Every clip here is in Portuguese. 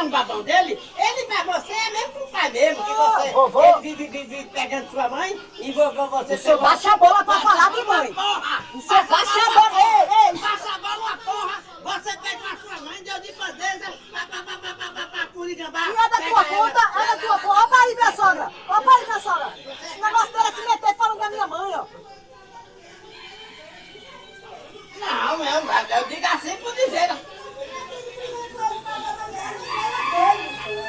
é um babão dele, ele pra você é mesmo com o pai mesmo, que você vovô. ele vive, vive, vive pegando sua mãe e vovô você... O senhor baixa a bola pra falar de mãe. Porra! O senhor baixa a bola, ei, ei. Baixa a bola uma porra! Você pegou a sua mãe, deu de bandeja, pá, pá, pá, pá, pá, pá, pá, curigambá. E é da tua conta, é da tua conta. Olha pra aí, minha sogra. Olha pra aí, minha sogra. Esse negócio dela é se meter falando da minha mãe, ó. Não, não, eu digo assim por dizer.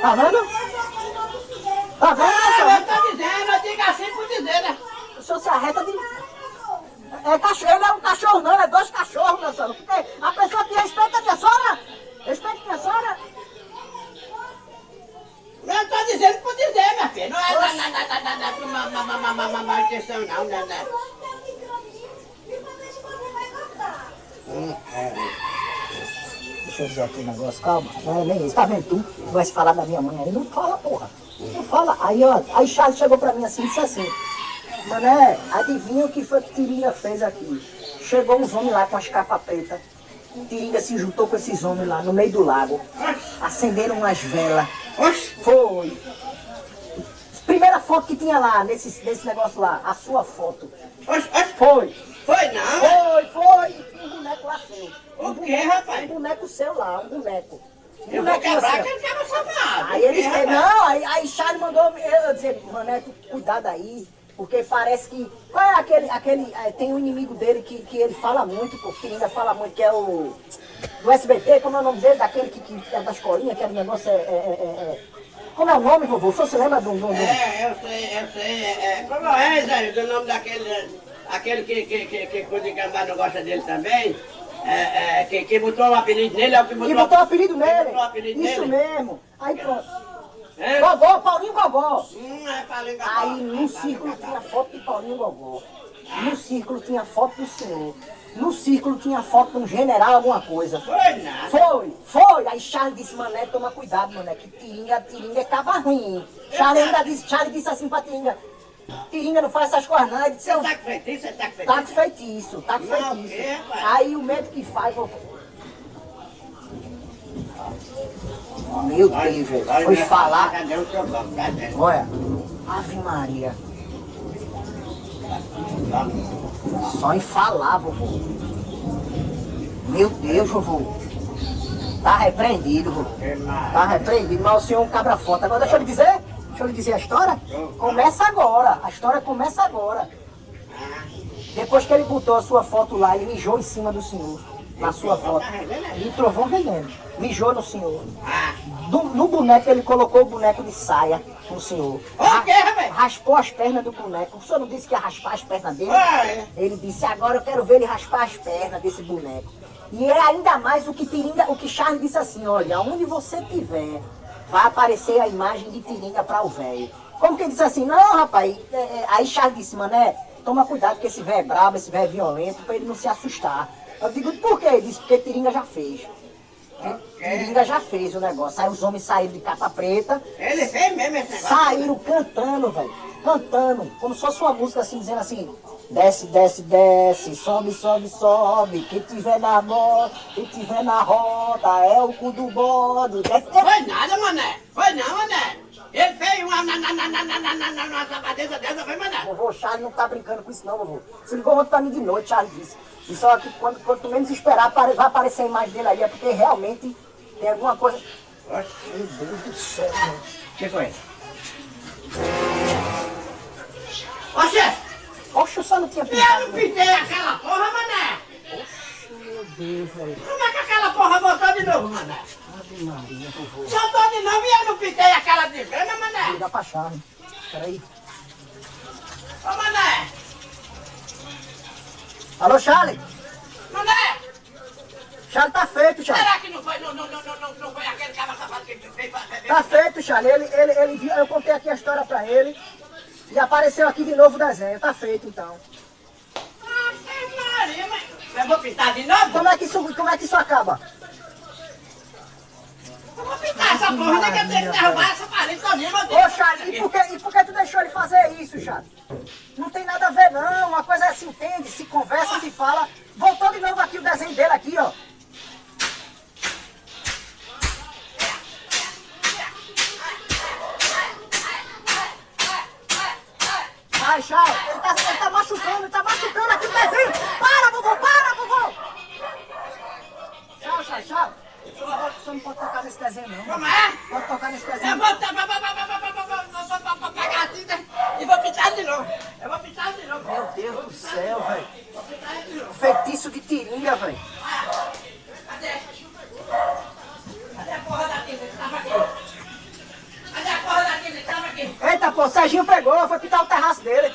Tá vendo? Tá vendo, Ah, eu tô dizendo, eu digo assim por dizer, né? O senhor se arreta de... É cachorro não, é dois cachorros, minha sogra. Porque a pessoa que respeita a minha sogra, respeita a minha sogra. Eu tô dizendo por dizer, minha filha. Não é nada, nada, nada, nada, uma, uma, uma, uma, uma, uma questão não, né, né? Deixa eu dizer aqui um negócio, calma. Não é nem isso. Tá vendo tu? Vai se falar da minha mãe aí. Não fala, porra. Não fala. Aí, ó, aí Charles chegou pra mim assim e disse assim, Mané, adivinha o que foi que Tiringa fez aqui? Chegou uns homens lá com as capas pretas. Tiringa se juntou com esses homens lá no meio do lago. Acenderam umas velas. Foi. Primeira foto que tinha lá, nesse, nesse negócio lá, a sua foto. Foi. foi não? Foi, foi. Um boneco lá seu. O quê, rapaz? Um boneco seu lá, um boneco. Um Eu vou quebrar assim, ó. aquele cara safado. Aí ele O disse, não, aí, aí Charles mandou eu, dizer, Maneco, cuidado aí, porque parece que. Qual é aquele. aquele eh, tem um inimigo dele que, que ele fala muito, que ainda fala muito, que é o. Do SBT, como é o nome dele? Daquele que, que é da escolinha, que é o negócio é. é, é, é- como é o nome, vovô? O senhor se lembra do. do, do... É, eu sei, eu sei. É, é, como é, Zé, do nome daquele. Aquele que, que, que, que Curigambá não gosta dele também. É, é, que, que botou o apelido nele, é o que botou, E botou o apelido nele. o apelido Isso nele. mesmo. Aí pronto. É? Gogó, Paulinho Gogó. Hum, é pra ligar. Aí no círculo tinha foto de Paulinho Gogó. No círculo tinha foto do senhor. No círculo tinha foto de um general, alguma coisa. Foi nada. Foi, foi. Aí Charles disse, mané, toma cuidado, mané, que Tiringa, Tiringa é caba ruim. Charles ainda disse, Charles disse assim pra Tiringa, Tiringa não faz essas coisas não. Ele disse, Você eu, tá feitiço? Tá tá feitiço? feitiço, tá com Não, feitiço. o quê, pai? Aí o médico que faz, vou... Meu Deus, velho, Vai, foi vai, falar. Cadê o seu banco? Cadê? Olha, Ave Maria. Só em falar, vovô. Meu Deus, vovô. Tá repreendido, vovô. Tá repreendido, mas o senhor é um cabra forte. Agora deixa eu lhe dizer, deixa eu lhe dizer a história. Começa agora, a história começa agora. Depois que ele botou a sua foto lá, ele mijou em cima do senhor. Na sua foto. E trovão rendendo. Mijou no senhor. Do- no boneco, ele colocou o boneco de saia no senhor. Raspou as pernas do boneco. O senhor não disse que ia raspar as pernas dele? Ele disse, agora eu quero ver ele raspar as pernas desse boneco. E é ainda mais o que o que Charles disse assim, olha, onde você tiver, vai aparecer a imagem de Tiringa para o velho. Como que ele disse assim, não, rapaz, é, é, aí Charles disse, mané, toma cuidado que esse velho é brabo, esse velho é violento, para ele não se assustar. Eu digo, por quê? Ele disse, porque Tiringa já fez. Tiringa já fez o negócio. Aí os homens saíram de capa preta, Ele fez mesmo esse negócio. saíram cantando, velho. Cantando, como se fosse uma música assim, dizendo assim, desce, desce, desce, sobe, sobe, sobe, quem tiver na moto, quem tiver na roda, é o cu do bode, desce, desce. Foi nada, mané. Foi não, mané. Ele fez uma na na na na na na na na uma safadeza dessa, foi mané. Vovô, Charles não tá brincando com isso não, vovô. Se ligou ontem pra mim de noite, Charles disse. E só que quando, quanto menos esperar, vai aparecer a imagem dele aí, é porque realmente tem alguma coisa... Oxe, Meu Deus do céu, mano. o que foi? Não tinha eu pensado. não pintei aquela porra, mané. Meu Deus, velho. Como é que aquela porra voltou de novo, mané? Ave Maria, vovô. Voltou de novo e eu não pintei aquela desgrama, mané. Ligar pra Charles. Peraí. Ô, mané. Alô, Charles? Mané. Charles tá feito, Charles. Será que não foi, não, não, não, não, não, foi aquele cara safado que fez? Tá feito, Charles. Ele, ele, ele, eu contei aqui a história pra ele. E apareceu aqui de novo o desenho. Tá feito, então. Eu vou pintar de novo? Como é que isso, como é que isso acaba? Eu vou pintar essa porra, nem que eu tenho que derrubar essa parede todinha. Ô, que Charles, e por, que, e por que tu deixou ele fazer isso, Charles? Não tem nada a ver, não. Uma coisa é se entende, se conversa, se fala. Voltou de novo aqui o desenho dele aqui, ó. baixar. Ele tá, ele tá machucando, ele tá machucando aqui o pezinho. Para, vovô, para, vovô. Tchau, tchau, tchau. Você não pode tocar nesse desenho, não. Como é? Pode tocar nesse desenho. Eu vou, vou, vou, vou pegar a tinta e vou pintar de novo. Eu vou pintar de novo. Meu Deus do céu, velho. Feitiço de vou, velho. Pô, o Serginho pegou, foi pintar o terraço dele.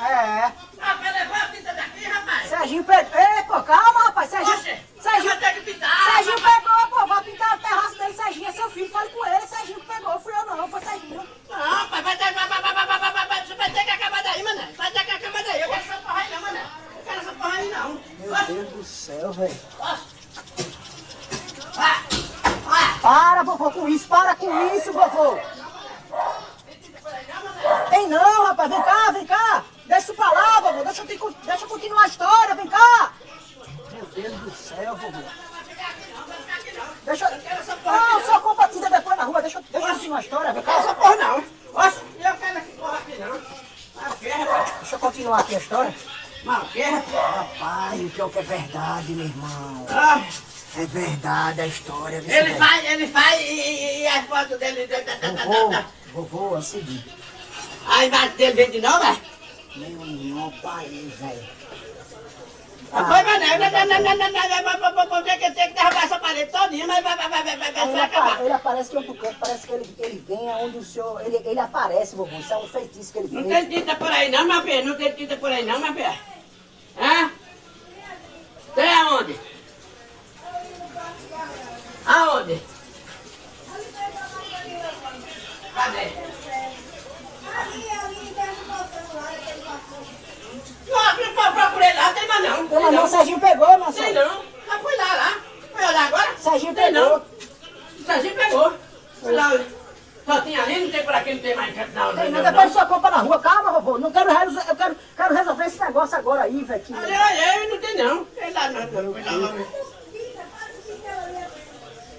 É, Ah, vai levar a tinta daqui, rapaz? Serginho pegou. Ei, pô, calma, rapaz, Serginho. Oxe, Serginho, vou ter que pintar. Serginho pegou, pô, vai pintar o terraço dele, Serginho é seu filho, fale com ele, Serginho pegou, fui eu não, foi Serginho. Não, pai, vai ter, vai, vai, vai, vai, vai, vai, vai, vai, você vai ter que acabar daí, mané. Vai ter que acabar daí. Eu quero essa porra aí não, mané. Eu quero essa porra aí não. Meu Oxe, Deus do céu, velho. Vai, vai. Para, vovô, com isso, para com isso, vovô. Tem não, rapaz, vem cá, vem cá. Deixa isso pra lá, vovô, deixa eu, te deixa eu continuar a história, vem cá. Meu Deus do céu, vovô. Deixa eu... Não, só compra tinta depois na rua, deixa eu, deixa eu continuar a história, vem cá. essa porra não. Oxe, eu quero essa porra aqui não. Deixa eu continuar aqui a história. Mas o que, rapaz? O que é verdade, meu irmão. Ah, É verdade a história. ele velho? faz, ele faz e, e, e as fotos dele... Vovô, vovô, é o seguinte. A imagem dele vende não, velho? Nenhum não, país, velho. Ah, foi, mas não, não, não, não, não, não, não, não. que, tem que derrubar essa parede todinha, mas vai, vai, vai, vai, vai, vai, ele, ele aparece que eu canto, parece que ele, ele vem aonde o senhor, ele, ele aparece, vovô, isso é um feitiço que ele fez. Não tem tinta por aí não, meu filha, não tem tinta por aí não, meu filha. Hã? Tem aonde? Só tinha ali, não tem por aqui, não tem mais canto não. Tem não, depois só compra na rua. Calma, vovô. Não quero resolver. Eu quero, quero resolver esse negócio agora aí, velho. Olha, olha, não tem não. Tem lá não. não.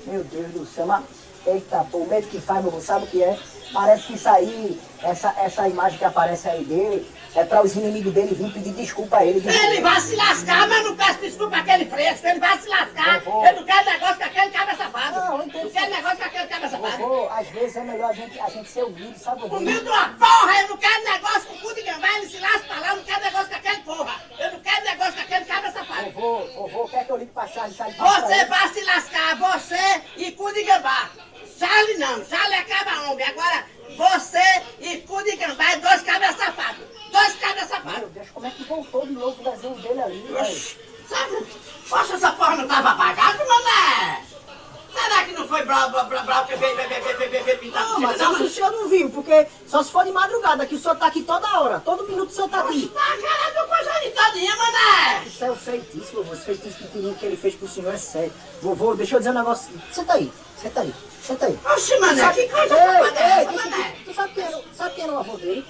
Meu Deus do céu, mas. Eita, pô, o medo que faz, vovô, sabe o que é? Parece que isso aí, essa, essa imagem que aparece aí dele, é para os inimigos dele virem pedir desculpa a ele. Ele vai se lascar, mas não peço desculpa aquele fresco. Ele vai se lascar. Vovô. Eu não quero negócio com aquele cabra safado. Não, eu entendo. Não quero negócio com aquele cabra safado. Vovô, às vezes é melhor a gente, a gente ser humilde, sabe? Humilde uma porra, eu não quero negócio com o cu de gambá, ele se lasca pra lá, eu não quero negócio com aquele porra. Eu não quero negócio com aquele cabra safado. Vovô, vovô, quer que eu ligue pra passa pra Você vai se lascar, você e cu de gambá. Charlie não, Charlie acaba homem. Agora, você e cu de gambá é dois cabras safados. Dois cabras safados. Meu Deus, como é que voltou de novo o desenho dele ali? Oxi, sabe? Poxa, essa porra não tava apagada, mané? Não pintar mas se o senhor não viu, porque só se for de madrugada, que o senhor tá aqui toda hora, todo minuto o senhor tá aqui. tá a cara do coisa de todinha, mané. Isso é o feitiço, vovô, esse feitiço pequenininho que ele fez pro senhor é sério. Vovô, deixa eu dizer um negócio, senta aí, senta aí, senta aí. Oxi, mané, que coisa eu mané? te- Tu sabe quem era o avô dele?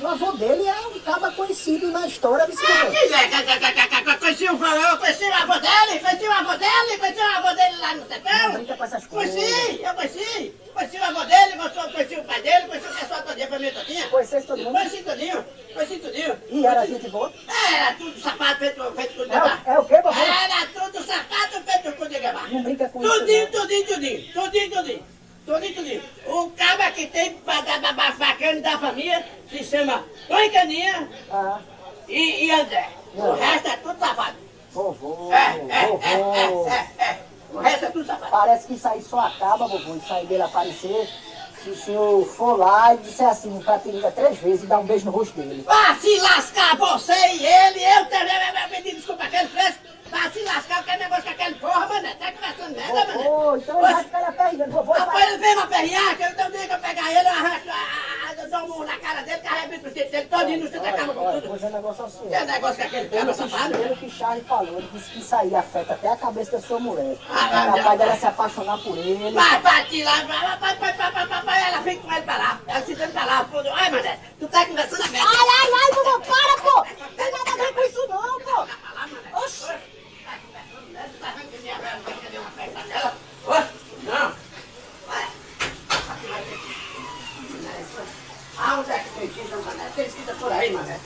O avô dele é um cara conhecido na história desse Ah, que é, que- que- que- que- que- Conheci o conheci o avô dele, conheci o avô dele, conheci o avô dele lá no sertão. brinca com essas coisas. Conheci, eu conheci. Conheci o avô dele, conheci, conheci o pai dele, conheci o pessoal todinha, família todinha. Conhecesse todo mundo? Conheci todinho, conheci tudinho. E era gente boa? Era tudo sapato feito, feito com de É, gambá. o- é o quê, vovô? Era tudo sapato feito com de gambá. Não brinca com isso, Tudinho, tudinho, tudinho, tudinho, tudinho. Tudinho, tudinho. O cara que tem ba- bacana da família se chama Tony Caninha Ah, e, e André. O resto é tudo safado. vovô, É, é, vovô. é, é, é. O resto é tudo safado. Parece que isso aí só acaba, vovô, isso aí dele aparecer, se o senhor for lá e disser assim pra Tiringa três vezes e dar um beijo no rosto dele. Vá se lascar você e ele, eu também, eu pedi desculpa aquele fresco. Vá se lascar, que negócio com aquele porra, mané. Tá conversando merda, mané. Vovô, então ele Riacho, eu também que eu pegar ele, eu arranco, ah, eu dou um murro na cara dele, carrego o dele todinho, não sei da cama com tudo. Pois é um negócio assim. Que é negócio que aquele cara safado. Pelo que Charlie falou, ele disse que isso aí afeta até a cabeça da sua mulher. Ah, é capaz dela se apaixonar por ele. Vai, bate lá, vai, vai, vai, vai, vai, vai, ela vem com ele pra lá. Ela se dando pra lá, foda. Ai, mané, tu tá conversando a merda. Ai, ai, ai, vovô, para,